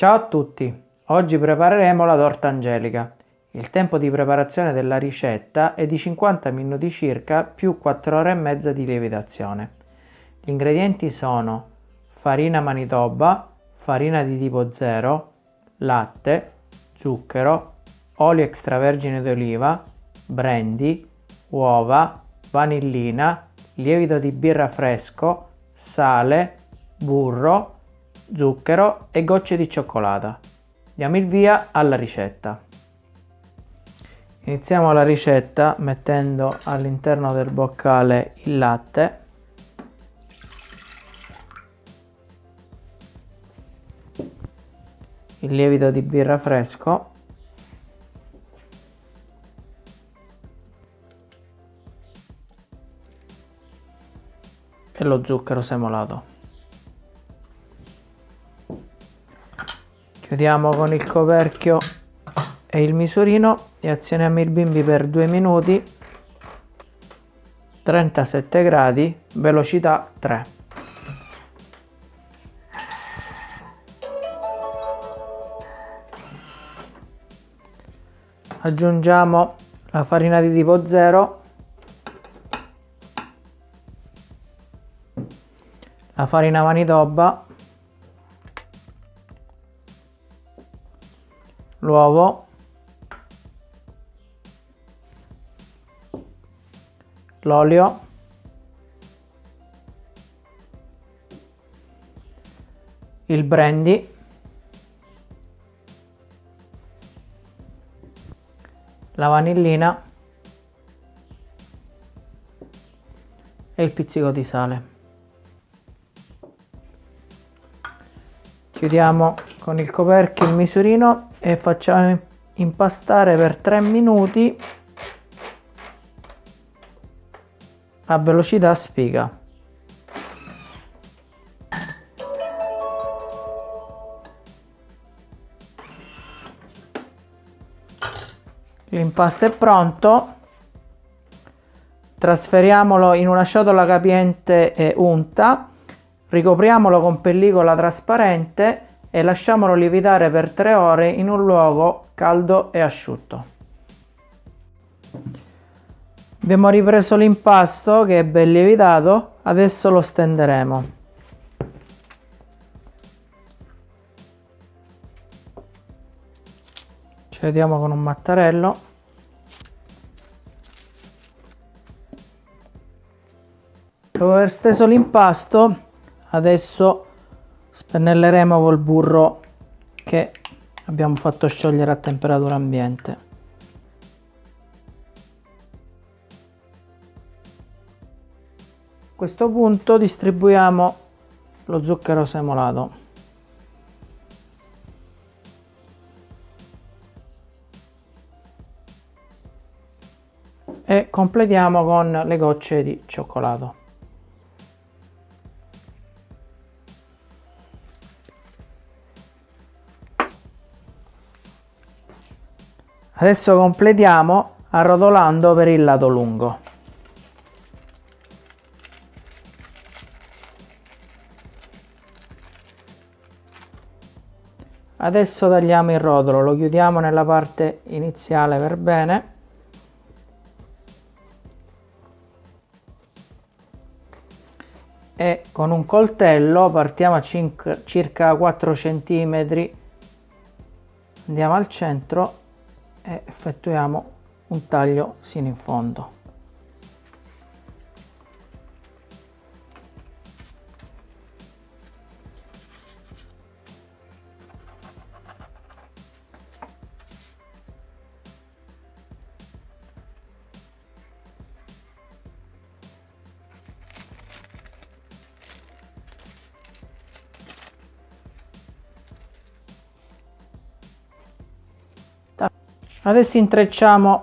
Ciao a tutti! Oggi prepareremo la torta angelica. Il tempo di preparazione della ricetta è di 50 minuti circa più 4 ore e mezza di lievitazione. Gli ingredienti sono farina manitoba, farina di tipo 0, latte, zucchero, olio extravergine d'oliva, brandy, uova, vanillina, lievito di birra fresco, sale, burro, zucchero e gocce di cioccolata. Diamo il via alla ricetta. Iniziamo la ricetta mettendo all'interno del boccale il latte il lievito di birra fresco e lo zucchero semolato. Chiudiamo con il coperchio e il misurino. E azioniamo il bimbi per 2 minuti. 37 gradi velocità 3 aggiungiamo la farina di tipo 0 la farina manitoba, l'uovo, l'olio, il brandy, la vanillina. E il pizzico di sale. chiudiamo con il coperchio il misurino e facciamo impastare per 3 minuti a velocità spiga. L'impasto è pronto. Trasferiamolo in una ciotola capiente e unta. Ricopriamolo con pellicola trasparente e lasciamolo lievitare per 3 ore in un luogo caldo e asciutto. Abbiamo ripreso l'impasto che è ben lievitato, adesso lo stenderemo. Ci vediamo con un mattarello. Dopo aver steso l'impasto adesso spennelleremo col burro che abbiamo fatto sciogliere a temperatura ambiente. A questo punto distribuiamo lo zucchero semolato. E completiamo con le gocce di cioccolato Adesso completiamo arrotolando per il lato lungo. Adesso tagliamo il rotolo, lo chiudiamo nella parte iniziale per bene. E con un coltello partiamo a circa 4 cm, andiamo al centro e effettuiamo un taglio sino in fondo Adesso intrecciamo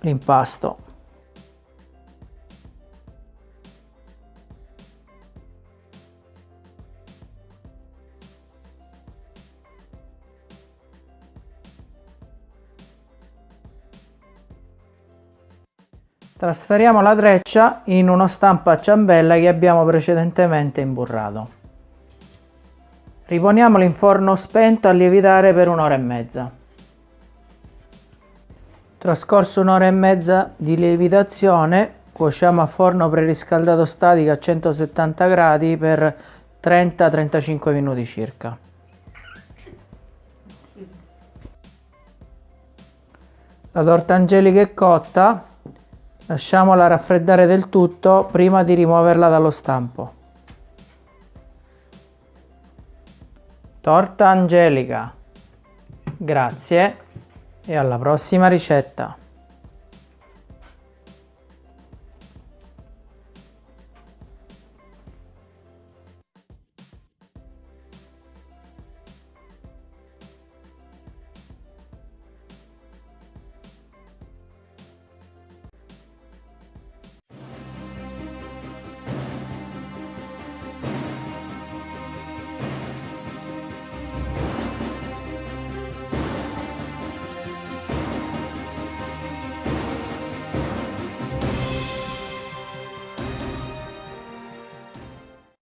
l'impasto. Trasferiamo la treccia in uno stampo a ciambella che abbiamo precedentemente imburrato. Riponiamolo in forno spento a lievitare per un'ora e mezza. Trascorso un'ora e mezza di lievitazione, cuociamo a forno preriscaldato statico a 170 gradi per 30-35 minuti circa. La torta angelica è cotta, lasciamola raffreddare del tutto prima di rimuoverla dallo stampo. Torta angelica. Grazie e alla prossima ricetta.